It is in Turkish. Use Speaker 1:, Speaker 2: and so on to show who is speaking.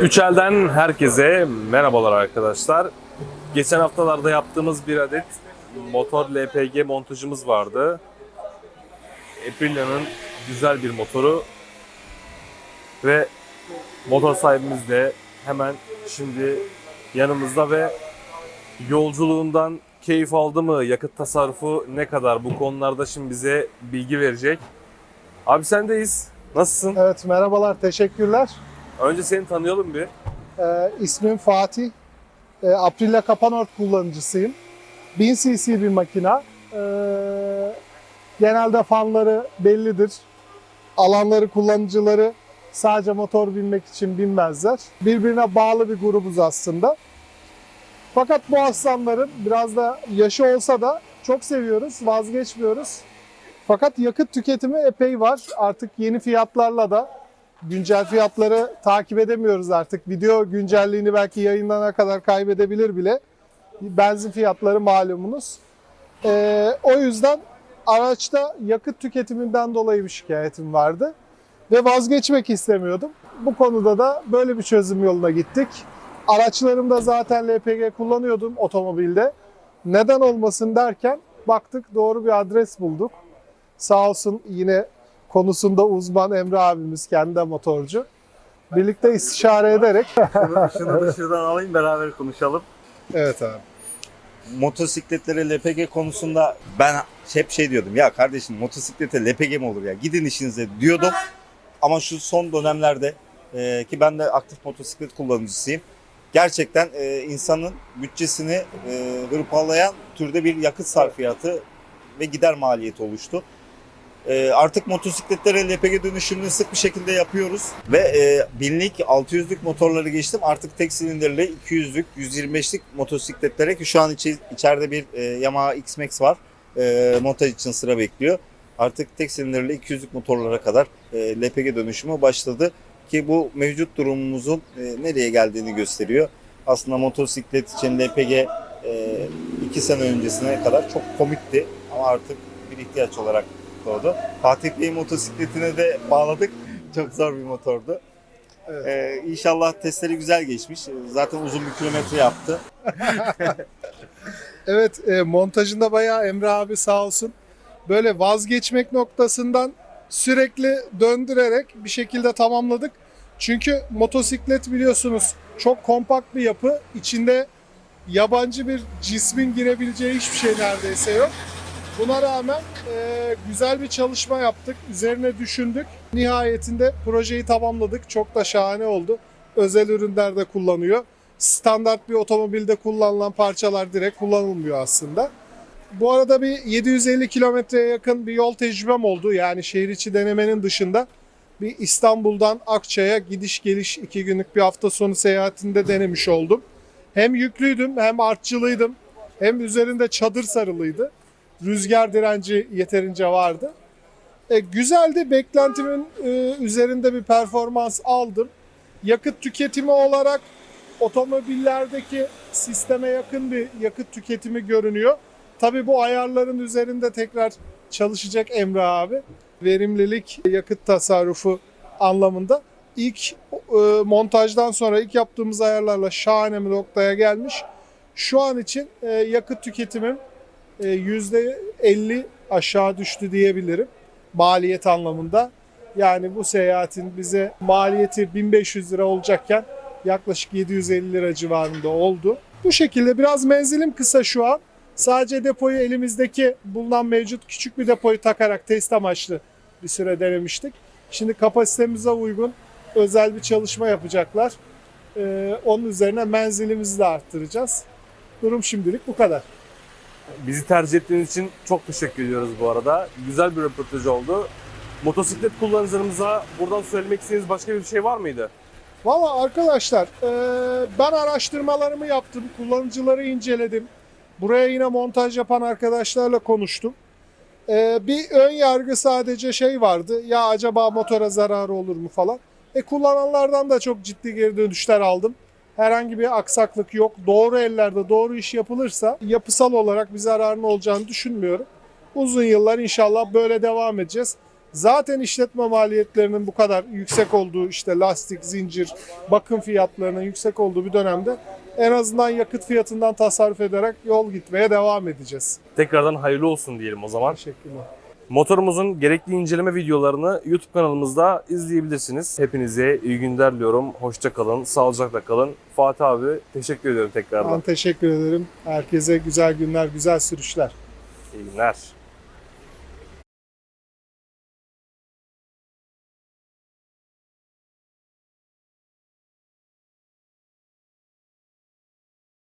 Speaker 1: Üçel'den herkese merhabalar arkadaşlar. Geçen haftalarda yaptığımız bir adet motor LPG montajımız vardı. Aprilia'nın güzel bir motoru ve motor sahibimiz de hemen şimdi yanımızda ve yolculuğundan keyif aldı mı, yakıt tasarrufu ne kadar bu konularda şimdi bize bilgi verecek. Abi sendeyiz. Nasılsın?
Speaker 2: Evet merhabalar, teşekkürler.
Speaker 1: Önce seni tanıyalım bir.
Speaker 2: Ee, ismim Fatih. Ee, Aprilia Kapanort kullanıcısıyım. 1000 cc bir makina. Ee, genelde fanları bellidir. Alanları, kullanıcıları sadece motor binmek için binmezler. Birbirine bağlı bir grubuz aslında. Fakat bu aslanların biraz da yaşı olsa da çok seviyoruz, vazgeçmiyoruz. Fakat yakıt tüketimi epey var. Artık yeni fiyatlarla da güncel fiyatları takip edemiyoruz artık. Video güncelliğini belki yayınlanana kadar kaybedebilir bile. Benzin fiyatları malumunuz. Ee, o yüzden araçta yakıt tüketiminden dolayı bir şikayetim vardı. Ve vazgeçmek istemiyordum. Bu konuda da böyle bir çözüm yoluna gittik. Araçlarımda zaten LPG kullanıyordum otomobilde. Neden olmasın derken baktık doğru bir adres bulduk. Sağ olsun yine konusunda uzman Emre abimiz kendi de motorcu. Birlikte istişare ederek
Speaker 3: Şunu, şunu dışarıdan alayım beraber konuşalım.
Speaker 2: Evet abi.
Speaker 3: Motosikletlere LPG konusunda ben hep şey diyordum ya kardeşim motosiklete LPG mi olur ya gidin işinize diyordum. Ama şu son dönemlerde e, ki ben de aktif motosiklet kullanıcısıyım. Gerçekten e, insanın bütçesini e, hırpalayan türde bir yakıt sarfiyatı ve gider maliyeti oluştu. E, artık motosikletlere LPG dönüşümünü sık bir şekilde yapıyoruz. Ve e, binlik 600'lük motorları geçtim. Artık tek silindirli 200'lük 125'lik motosikletlere ki şu an içi, içeride bir e, Yamaha X-Max var. E, montaj için sıra bekliyor. Artık tek silindirli 200'lük motorlara kadar e, LPG dönüşümü başladı. Ki bu mevcut durumumuzun nereye geldiğini gösteriyor. Aslında motosiklet için LPG e, iki sene öncesine kadar çok komikti. Ama artık bir ihtiyaç olarak doğdu. Fatih Bey'in motosikletine de bağladık. Çok zor bir motordu.
Speaker 2: Evet.
Speaker 3: Ee, inşallah testleri güzel geçmiş. Zaten uzun bir kilometre yaptı.
Speaker 2: Evet e, montajında bayağı Emre abi sağ olsun böyle vazgeçmek noktasından sürekli döndürerek bir şekilde tamamladık. Çünkü motosiklet biliyorsunuz çok kompakt bir yapı. İçinde yabancı bir cismin girebileceği hiçbir şey neredeyse yok. Buna rağmen e, güzel bir çalışma yaptık. Üzerine düşündük. Nihayetinde projeyi tamamladık. Çok da şahane oldu. Özel ürünlerde kullanıyor. Standart bir otomobilde kullanılan parçalar direkt kullanılmıyor aslında. Bu arada bir 750 kilometreye yakın bir yol tecrübem oldu. Yani şehir içi denemenin dışında bir İstanbul'dan Akçay'a gidiş geliş iki günlük bir hafta sonu seyahatinde denemiş oldum. Hem yüklüydüm hem artçılıydım hem üzerinde çadır sarılıydı. Rüzgar direnci yeterince vardı. E, güzeldi. Beklentimin e, üzerinde bir performans aldım. Yakıt tüketimi olarak otomobillerdeki sisteme yakın bir yakıt tüketimi görünüyor. Tabii bu ayarların üzerinde tekrar çalışacak Emre abi. Verimlilik, yakıt tasarrufu anlamında ilk e, montajdan sonra ilk yaptığımız ayarlarla şahane bir noktaya gelmiş. Şu an için e, yakıt tüketimim %50 aşağı düştü diyebilirim maliyet anlamında. Yani bu seyahatin bize maliyeti 1500 lira olacakken yaklaşık 750 lira civarında oldu. Bu şekilde biraz menzilim kısa şu an. Sadece depoyu elimizdeki bulunan mevcut küçük bir depoyu takarak test amaçlı bir süre denemiştik. Şimdi kapasitemize uygun özel bir çalışma yapacaklar. Ee, onun üzerine menzilimizi de arttıracağız. Durum şimdilik bu kadar.
Speaker 1: Bizi tercih ettiğiniz için çok teşekkür ediyoruz bu arada. Güzel bir röportaj oldu. Motosiklet kullanıcılarımıza buradan söylemek istediğiniz başka bir şey var mıydı?
Speaker 2: Valla arkadaşlar e, ben araştırmalarımı yaptım, kullanıcıları inceledim. Buraya yine montaj yapan arkadaşlarla konuştum. E, bir ön yargı sadece şey vardı, ya acaba motora zararı olur mu falan. E, kullananlardan da çok ciddi geri dönüşler aldım. Herhangi bir aksaklık yok. Doğru ellerde doğru iş yapılırsa yapısal olarak bir zararın olacağını düşünmüyorum. Uzun yıllar inşallah böyle devam edeceğiz. Zaten işletme maliyetlerinin bu kadar yüksek olduğu işte lastik, zincir, bakım fiyatlarının yüksek olduğu bir dönemde en azından yakıt fiyatından tasarruf ederek yol gitmeye devam edeceğiz.
Speaker 1: Tekrardan hayırlı olsun diyelim o zaman.
Speaker 2: Teşekkürler.
Speaker 1: Motorumuzun gerekli inceleme videolarını YouTube kanalımızda izleyebilirsiniz. Hepinize iyi günler diliyorum. Hoşça kalın, sağlıcakla kalın. Fatih abi teşekkür ediyorum tekrardan.
Speaker 2: Ben teşekkür ederim. Herkese güzel günler, güzel sürüşler.
Speaker 1: İyi günler.